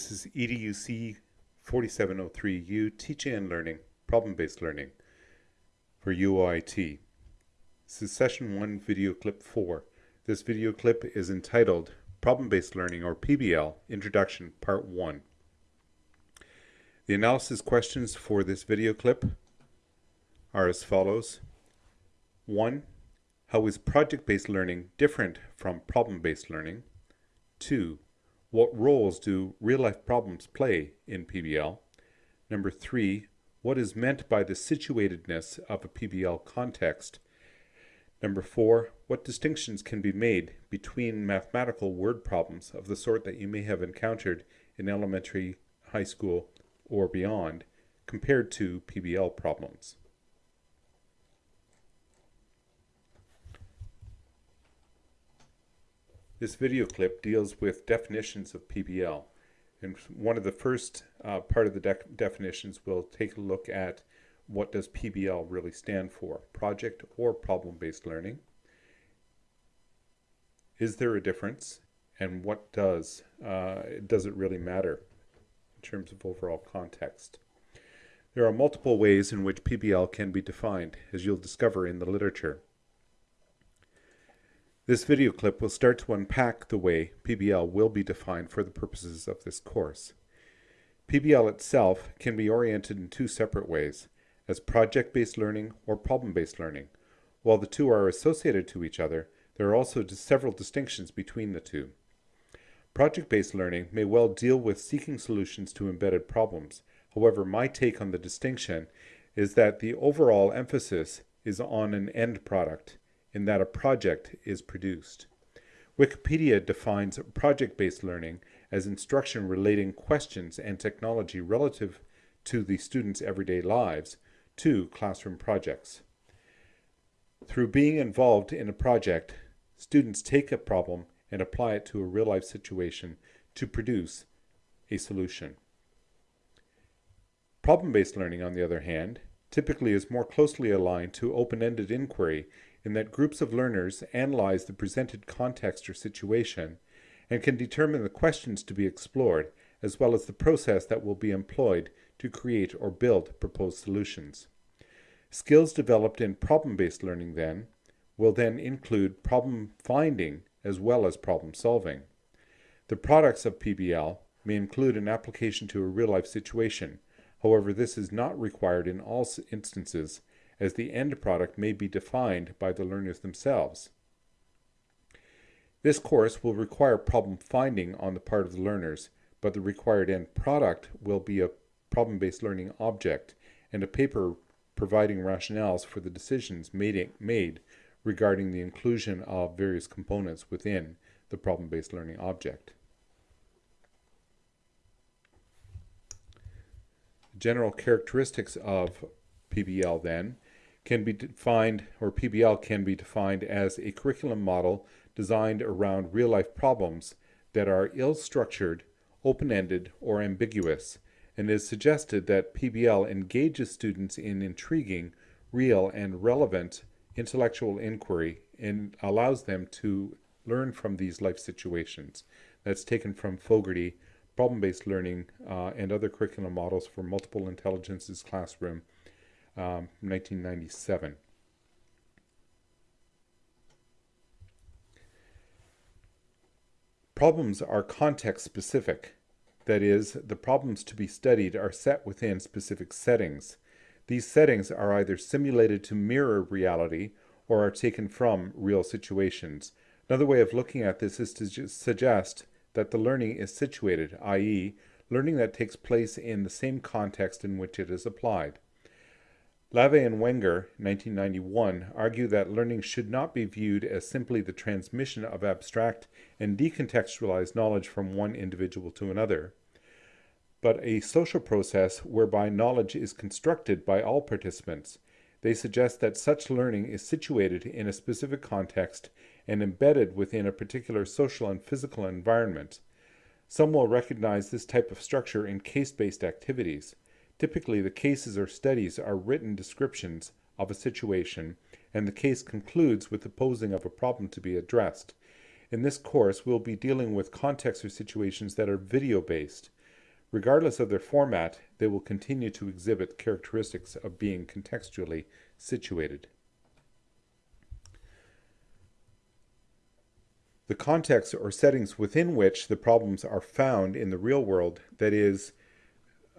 This is EDUC 4703U Teaching and Learning, Problem-Based Learning for UOIT. This is session 1 video clip 4. This video clip is entitled Problem-Based Learning or PBL Introduction Part 1. The analysis questions for this video clip are as follows. 1. How is project-based learning different from problem-based learning? 2. What roles do real-life problems play in PBL? Number three, what is meant by the situatedness of a PBL context? Number four, what distinctions can be made between mathematical word problems of the sort that you may have encountered in elementary, high school, or beyond, compared to PBL problems? This video clip deals with definitions of PBL. And one of the first uh, part of the de definitions will take a look at what does PBL really stand for, project or problem-based learning. Is there a difference? And what does, uh, does it really matter in terms of overall context? There are multiple ways in which PBL can be defined, as you'll discover in the literature. This video clip will start to unpack the way PBL will be defined for the purposes of this course. PBL itself can be oriented in two separate ways, as project-based learning or problem-based learning. While the two are associated to each other, there are also several distinctions between the two. Project-based learning may well deal with seeking solutions to embedded problems. However, my take on the distinction is that the overall emphasis is on an end product, in that a project is produced. Wikipedia defines project-based learning as instruction relating questions and technology relative to the students' everyday lives to classroom projects. Through being involved in a project, students take a problem and apply it to a real-life situation to produce a solution. Problem-based learning, on the other hand, typically is more closely aligned to open-ended inquiry in that groups of learners analyze the presented context or situation and can determine the questions to be explored as well as the process that will be employed to create or build proposed solutions. Skills developed in problem-based learning then will then include problem finding as well as problem solving. The products of PBL may include an application to a real-life situation. However, this is not required in all instances as the end product may be defined by the learners themselves. This course will require problem finding on the part of the learners, but the required end product will be a problem-based learning object and a paper providing rationales for the decisions made, made regarding the inclusion of various components within the problem-based learning object. General characteristics of PBL then can be defined, or PBL can be defined as a curriculum model designed around real-life problems that are ill-structured, open-ended, or ambiguous, and is suggested that PBL engages students in intriguing, real, and relevant intellectual inquiry and allows them to learn from these life situations. That's taken from Fogarty, Problem-Based Learning, uh, and other curriculum models for multiple intelligences classroom, um, 1997. Problems are context specific. That is, the problems to be studied are set within specific settings. These settings are either simulated to mirror reality or are taken from real situations. Another way of looking at this is to suggest that the learning is situated, i.e., learning that takes place in the same context in which it is applied. Lave and Wenger, 1991, argue that learning should not be viewed as simply the transmission of abstract and decontextualized knowledge from one individual to another, but a social process whereby knowledge is constructed by all participants. They suggest that such learning is situated in a specific context and embedded within a particular social and physical environment. Some will recognize this type of structure in case-based activities. Typically, the cases or studies are written descriptions of a situation, and the case concludes with the posing of a problem to be addressed. In this course, we'll be dealing with contexts or situations that are video-based. Regardless of their format, they will continue to exhibit characteristics of being contextually situated. The contexts or settings within which the problems are found in the real world, that is,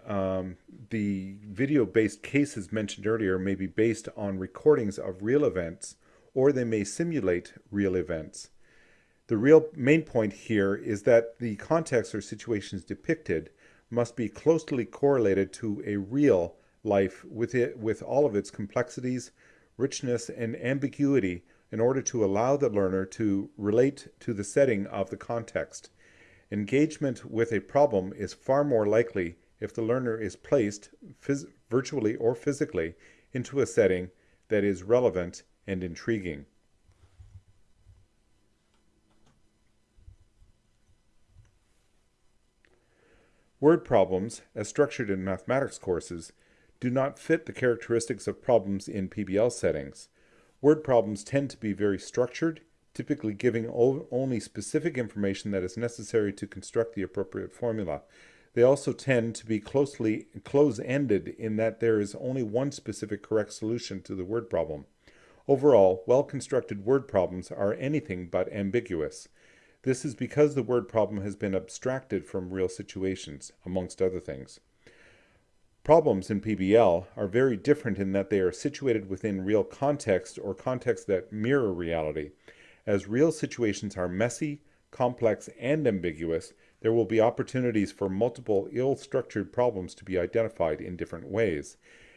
um, the video-based cases mentioned earlier may be based on recordings of real events, or they may simulate real events. The real main point here is that the context or situations depicted must be closely correlated to a real life with it with all of its complexities, richness, and ambiguity in order to allow the learner to relate to the setting of the context. Engagement with a problem is far more likely if the learner is placed, virtually or physically, into a setting that is relevant and intriguing. Word problems, as structured in mathematics courses, do not fit the characteristics of problems in PBL settings. Word problems tend to be very structured, typically giving only specific information that is necessary to construct the appropriate formula. They also tend to be closely close-ended in that there is only one specific correct solution to the word problem. Overall, well-constructed word problems are anything but ambiguous. This is because the word problem has been abstracted from real situations, amongst other things. Problems in PBL are very different in that they are situated within real context or contexts that mirror reality. As real situations are messy, complex, and ambiguous, there will be opportunities for multiple ill-structured problems to be identified in different ways.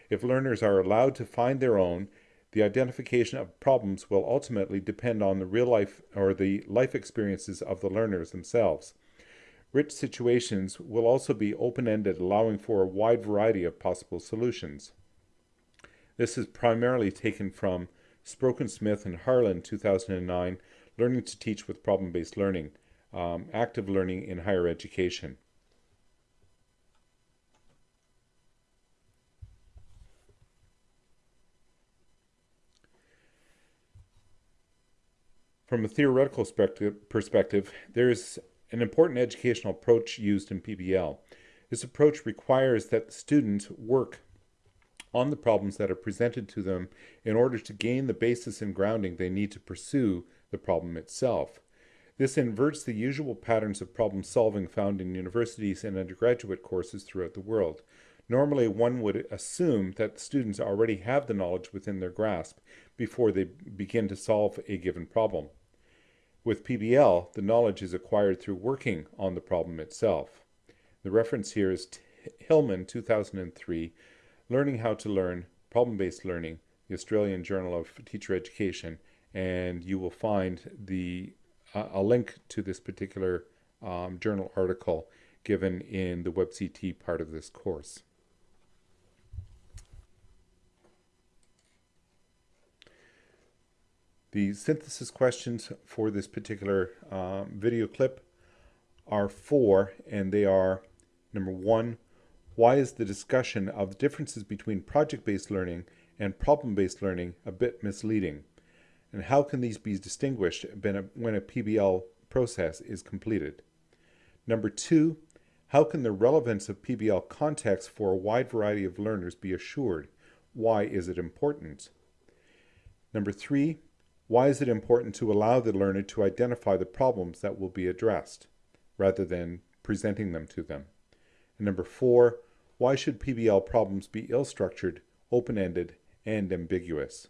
If learners are allowed to find their own, the identification of problems will ultimately depend on the real life or the life experiences of the learners themselves. Rich situations will also be open-ended, allowing for a wide variety of possible solutions. This is primarily taken from Spronken-Smith and Harland 2009, Learning to Teach with Problem-Based Learning, um, Active Learning in Higher Education. From a theoretical perspective, there is an important educational approach used in PBL. This approach requires that the students work on the problems that are presented to them in order to gain the basis and grounding they need to pursue the problem itself. This inverts the usual patterns of problem solving found in universities and undergraduate courses throughout the world. Normally, one would assume that students already have the knowledge within their grasp before they begin to solve a given problem. With PBL, the knowledge is acquired through working on the problem itself. The reference here is Hillman 2003, Learning How to Learn, Problem-Based Learning, the Australian Journal of Teacher Education, and you will find the uh, a link to this particular um, journal article given in the WebCT part of this course. The synthesis questions for this particular um, video clip are four, and they are number one, why is the discussion of the differences between project-based learning and problem-based learning a bit misleading? And how can these be distinguished when a PBL process is completed? Number two, how can the relevance of PBL context for a wide variety of learners be assured? Why is it important? Number three, why is it important to allow the learner to identify the problems that will be addressed, rather than presenting them to them? And number four, why should PBL problems be ill-structured, open-ended, and ambiguous?